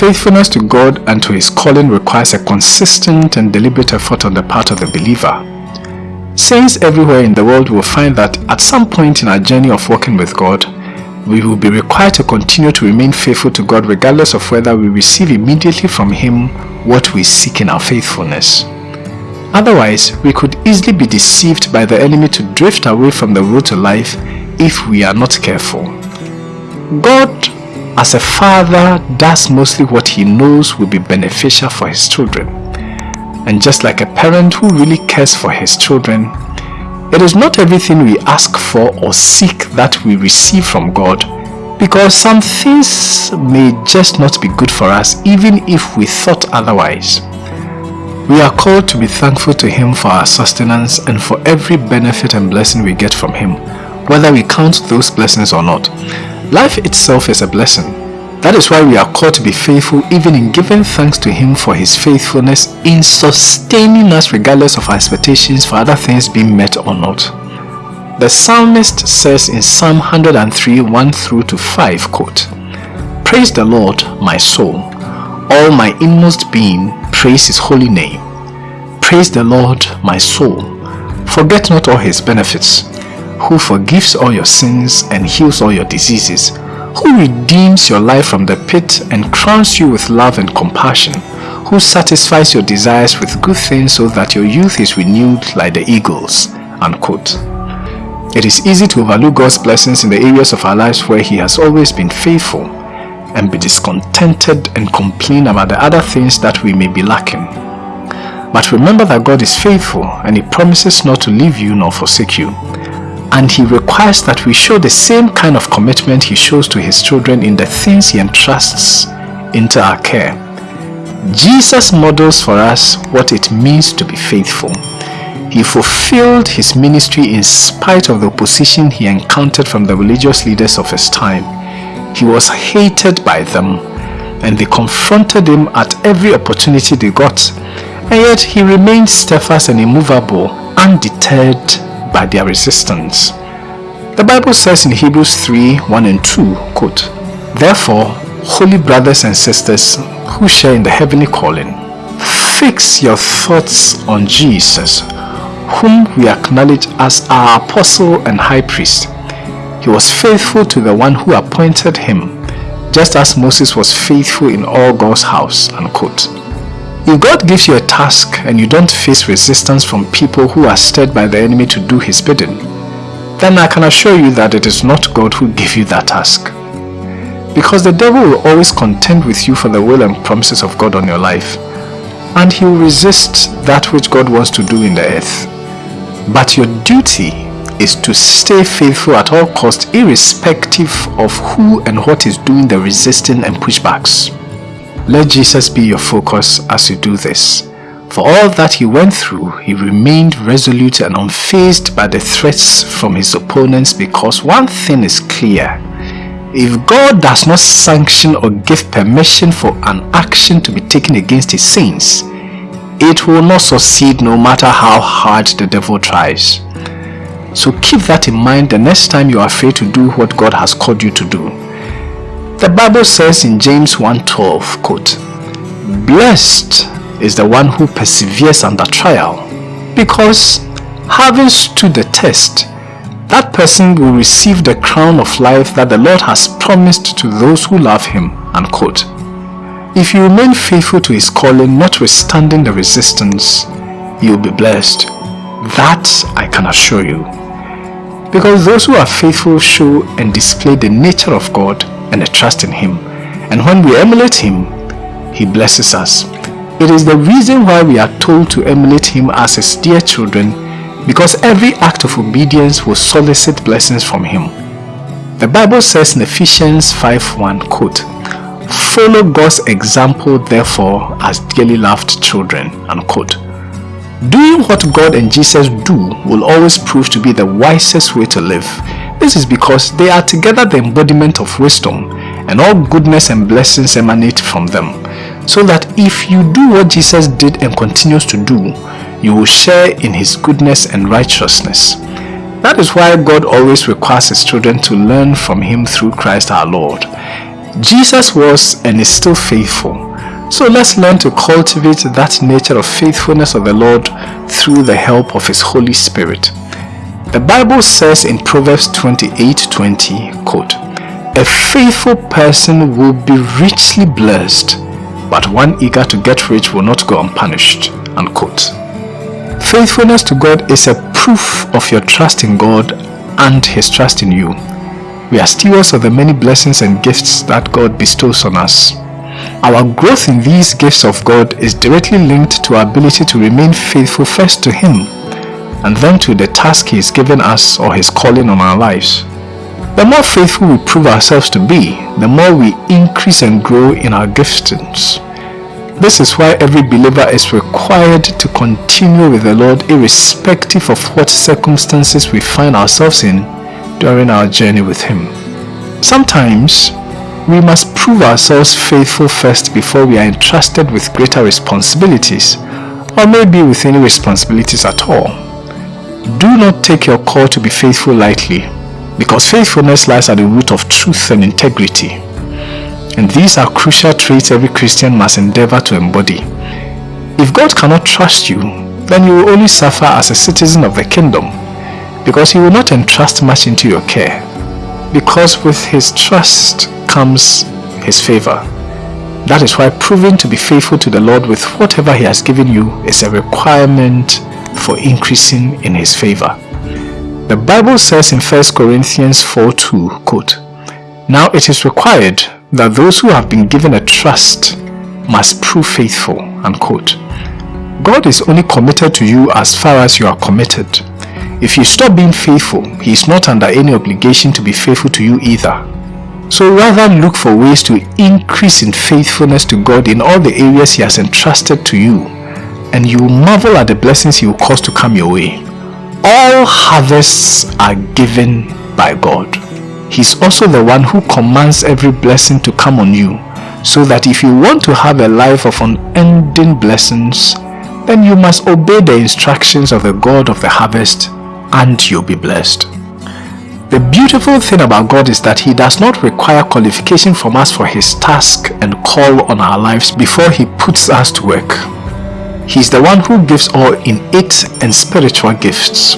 Faithfulness to God and to his calling requires a consistent and deliberate effort on the part of the believer. Saints everywhere in the world will find that at some point in our journey of walking with God, we will be required to continue to remain faithful to God regardless of whether we receive immediately from Him what we seek in our faithfulness. Otherwise, we could easily be deceived by the enemy to drift away from the road to life if we are not careful. God, as a father, does mostly what he knows will be beneficial for his children. And just like a parent who really cares for his children, it is not everything we ask for or seek that we receive from God because some things may just not be good for us even if we thought otherwise. We are called to be thankful to Him for our sustenance and for every benefit and blessing we get from Him, whether we count those blessings or not. Life itself is a blessing. That is why we are called to be faithful even in giving thanks to Him for His faithfulness in sustaining us regardless of our expectations for other things being met or not. The psalmist says in Psalm 103 1 through to 5 quote, Praise the Lord, my soul. All my inmost being, praise his holy name. Praise the Lord, my soul. Forget not all his benefits, who forgives all your sins and heals all your diseases, who redeems your life from the pit and crowns you with love and compassion, who satisfies your desires with good things so that your youth is renewed like the eagles. Unquote. It is easy to overlook God's blessings in the areas of our lives where He has always been faithful and be discontented and complain about the other things that we may be lacking. But remember that God is faithful and He promises not to leave you nor forsake you and he requires that we show the same kind of commitment he shows to his children in the things he entrusts into our care. Jesus models for us what it means to be faithful. He fulfilled his ministry in spite of the opposition he encountered from the religious leaders of his time. He was hated by them and they confronted him at every opportunity they got and yet he remained steadfast and immovable, undeterred by their resistance. The Bible says in Hebrews 3 1 and 2, quote, Therefore, holy brothers and sisters who share in the heavenly calling, fix your thoughts on Jesus, whom we acknowledge as our apostle and high priest. He was faithful to the one who appointed him, just as Moses was faithful in all God's house. Unquote. If God gives you a task and you don't face resistance from people who are stirred by the enemy to do his bidding, then I can assure you that it is not God who gave you that task. Because the devil will always contend with you for the will and promises of God on your life, and he will resist that which God wants to do in the earth. But your duty is to stay faithful at all costs irrespective of who and what is doing the resisting and pushbacks. Let Jesus be your focus as you do this. For all that he went through, he remained resolute and unfazed by the threats from his opponents because one thing is clear. If God does not sanction or give permission for an action to be taken against his saints, it will not succeed no matter how hard the devil tries. So keep that in mind the next time you are afraid to do what God has called you to do. The Bible says in James 1.12, quote, Blessed is the one who perseveres under trial, because having stood the test, that person will receive the crown of life that the Lord has promised to those who love him. Unquote. If you remain faithful to his calling, notwithstanding the resistance, you will be blessed. That I can assure you. Because those who are faithful show and display the nature of God and a trust in Him. And when we emulate Him, He blesses us. It is the reason why we are told to emulate Him as His dear children because every act of obedience will solicit blessings from Him. The Bible says in Ephesians 5.1, quote, Follow God's example therefore as dearly loved children, unquote. Doing what God and Jesus do will always prove to be the wisest way to live this is because they are together the embodiment of wisdom and all goodness and blessings emanate from them. So that if you do what Jesus did and continues to do, you will share in his goodness and righteousness. That is why God always requires his children to learn from him through Christ our Lord. Jesus was and is still faithful. So let's learn to cultivate that nature of faithfulness of the Lord through the help of His Holy Spirit. The Bible says in Proverbs 28:20, quote, A faithful person will be richly blessed, but one eager to get rich will not go unpunished. Unquote. Faithfulness to God is a proof of your trust in God and His trust in you. We are stewards of the many blessings and gifts that God bestows on us. Our growth in these gifts of God is directly linked to our ability to remain faithful first to Him and then to the task He has given us or His calling on our lives. The more faithful we prove ourselves to be, the more we increase and grow in our giftings. This is why every believer is required to continue with the Lord irrespective of what circumstances we find ourselves in during our journey with Him. Sometimes, we must prove ourselves faithful first before we are entrusted with greater responsibilities or maybe with any responsibilities at all. Do not take your call to be faithful lightly because faithfulness lies at the root of truth and integrity. And these are crucial traits every Christian must endeavor to embody. If God cannot trust you, then you will only suffer as a citizen of the kingdom because he will not entrust much into your care. Because with his trust comes his favor. That is why proving to be faithful to the Lord with whatever he has given you is a requirement for increasing in his favor. The Bible says in 1 Corinthians 4 2, quote, Now it is required that those who have been given a trust must prove faithful, unquote. God is only committed to you as far as you are committed. If you stop being faithful, He is not under any obligation to be faithful to you either. So rather look for ways to increase in faithfulness to God in all the areas He has entrusted to you and you marvel at the blessings He will cause to come your way. All harvests are given by God. He is also the one who commands every blessing to come on you so that if you want to have a life of unending blessings, then you must obey the instructions of the God of the harvest and you'll be blessed. The beautiful thing about God is that He does not require qualification from us for His task and call on our lives before He puts us to work. He is the one who gives all innate and spiritual gifts.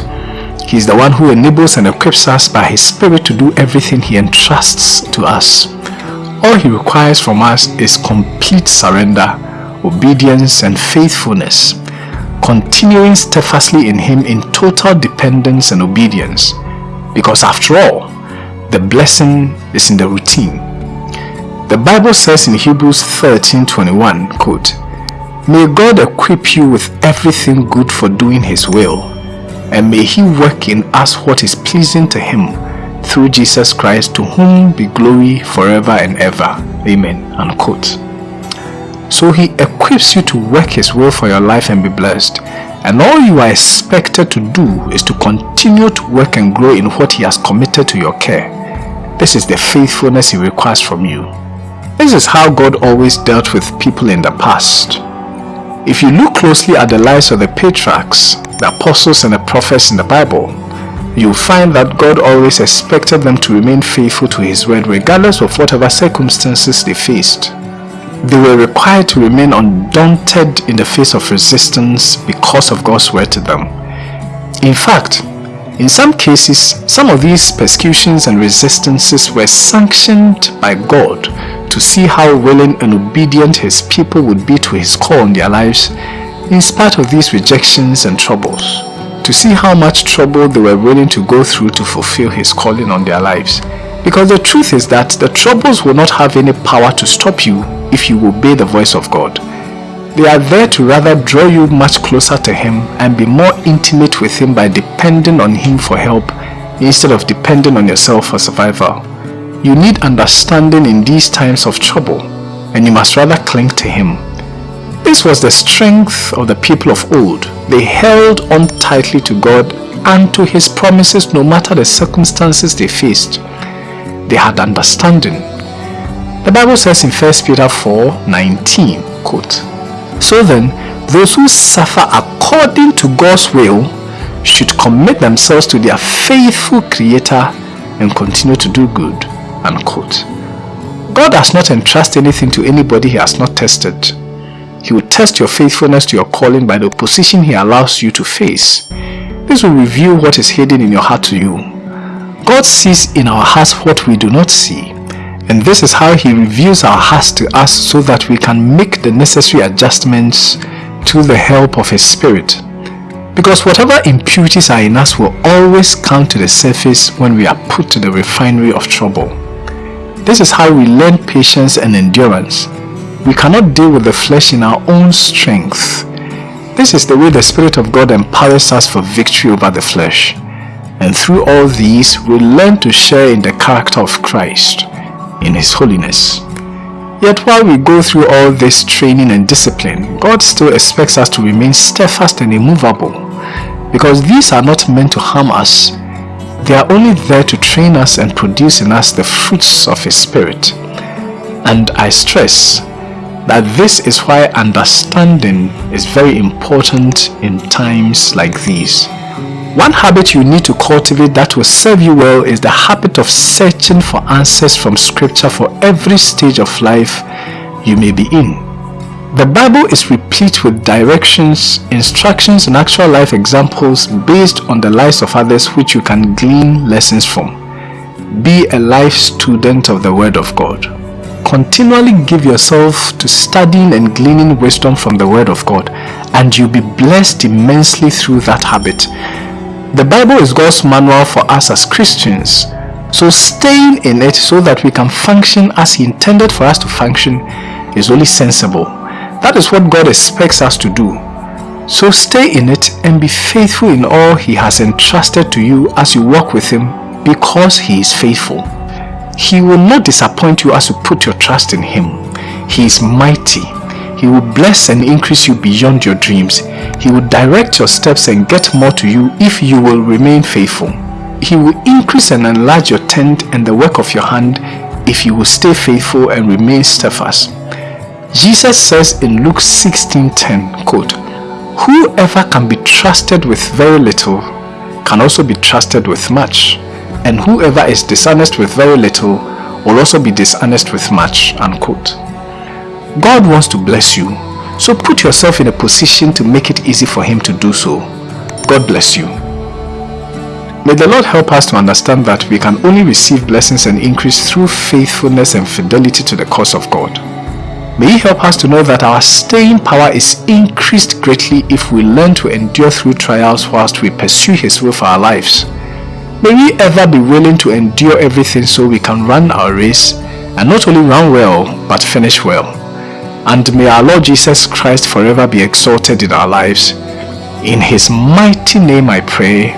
He is the one who enables and equips us by His Spirit to do everything He entrusts to us. All He requires from us is complete surrender, obedience and faithfulness, continuing steadfastly in Him in total dependence and obedience because after all, the blessing is in the routine. The Bible says in Hebrews 13:21, quote, May God equip you with everything good for doing his will, and may he work in us what is pleasing to him through Jesus Christ to whom be glory forever and ever. Amen. Unquote. So he equips you to work his will for your life and be blessed and all you are expected to do is to continue to work and grow in what He has committed to your care. This is the faithfulness He requires from you. This is how God always dealt with people in the past. If you look closely at the lives of the patriarchs, the apostles and the prophets in the Bible, you'll find that God always expected them to remain faithful to His word regardless of whatever circumstances they faced they were required to remain undaunted in the face of resistance because of God's word to them. In fact, in some cases, some of these persecutions and resistances were sanctioned by God to see how willing and obedient his people would be to his call on their lives in spite of these rejections and troubles. To see how much trouble they were willing to go through to fulfill his calling on their lives. Because the truth is that the troubles will not have any power to stop you if you obey the voice of God. They are there to rather draw you much closer to Him and be more intimate with Him by depending on Him for help instead of depending on yourself for survival. You need understanding in these times of trouble and you must rather cling to Him. This was the strength of the people of old. They held on tightly to God and to His promises no matter the circumstances they faced. They had understanding the Bible says in 1 Peter 4 19, quote, So then, those who suffer according to God's will should commit themselves to their faithful Creator and continue to do good. Unquote. God does not entrust anything to anybody he has not tested. He will test your faithfulness to your calling by the opposition he allows you to face. This will reveal what is hidden in your heart to you. God sees in our hearts what we do not see. And this is how he reveals our hearts to us so that we can make the necessary adjustments to the help of his spirit. Because whatever impurities are in us will always come to the surface when we are put to the refinery of trouble. This is how we learn patience and endurance. We cannot deal with the flesh in our own strength. This is the way the Spirit of God empowers us for victory over the flesh. And through all these, we learn to share in the character of Christ, in His holiness. Yet while we go through all this training and discipline, God still expects us to remain steadfast and immovable. Because these are not meant to harm us, they are only there to train us and produce in us the fruits of His Spirit. And I stress that this is why understanding is very important in times like these. One habit you need to cultivate that will serve you well is the habit of searching for answers from scripture for every stage of life you may be in. The Bible is replete with directions, instructions and actual life examples based on the lives of others which you can glean lessons from. Be a life student of the Word of God continually give yourself to studying and gleaning wisdom from the Word of God and you'll be blessed immensely through that habit. The Bible is God's manual for us as Christians. So staying in it so that we can function as He intended for us to function is only sensible. That is what God expects us to do. So stay in it and be faithful in all He has entrusted to you as you walk with Him because He is faithful. He will not disappoint you as you put your trust in Him. He is mighty. He will bless and increase you beyond your dreams. He will direct your steps and get more to you if you will remain faithful. He will increase and enlarge your tent and the work of your hand if you will stay faithful and remain steadfast. Jesus says in Luke 16:10, quote, Whoever can be trusted with very little can also be trusted with much and whoever is dishonest with very little will also be dishonest with much. Unquote. God wants to bless you, so put yourself in a position to make it easy for Him to do so. God bless you. May the Lord help us to understand that we can only receive blessings and increase through faithfulness and fidelity to the cause of God. May He help us to know that our staying power is increased greatly if we learn to endure through trials whilst we pursue His will for our lives. May we ever be willing to endure everything so we can run our race and not only run well but finish well. And may our Lord Jesus Christ forever be exalted in our lives. In his mighty name I pray.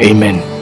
Amen.